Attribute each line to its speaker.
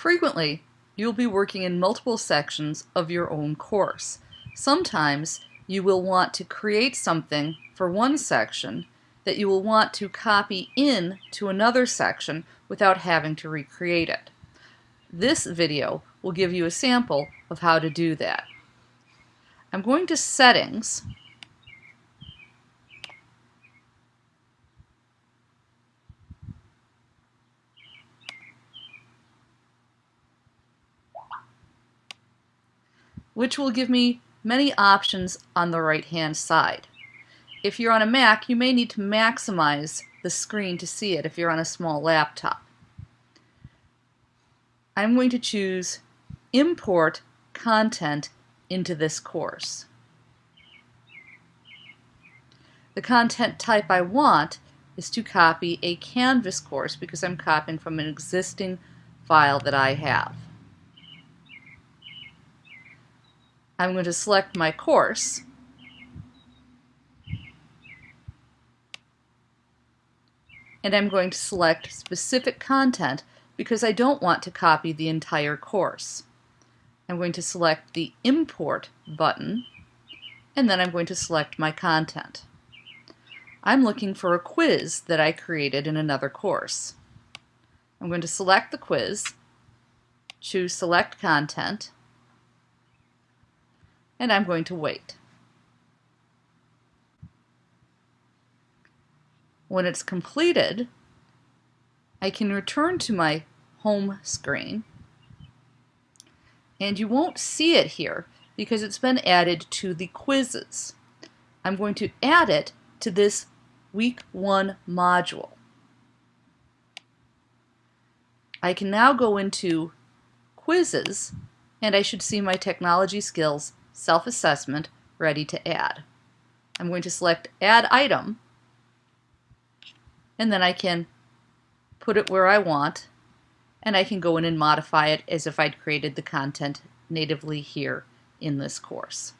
Speaker 1: Frequently, you'll be working in multiple sections of your own course. Sometimes you will want to create something for one section that you will want to copy in to another section without having to recreate it. This video will give you a sample of how to do that. I'm going to Settings which will give me many options on the right hand side. If you're on a Mac, you may need to maximize the screen to see it if you're on a small laptop. I'm going to choose Import Content into this course. The content type I want is to copy a Canvas course because I'm copying from an existing file that I have. I'm going to select my course and I'm going to select specific content because I don't want to copy the entire course. I'm going to select the Import button and then I'm going to select my content. I'm looking for a quiz that I created in another course. I'm going to select the quiz, choose Select Content, and I'm going to wait. When it's completed, I can return to my home screen and you won't see it here because it's been added to the quizzes. I'm going to add it to this week one module. I can now go into quizzes and I should see my technology skills self-assessment ready to add. I'm going to select add item and then I can put it where I want and I can go in and modify it as if I'd created the content natively here in this course.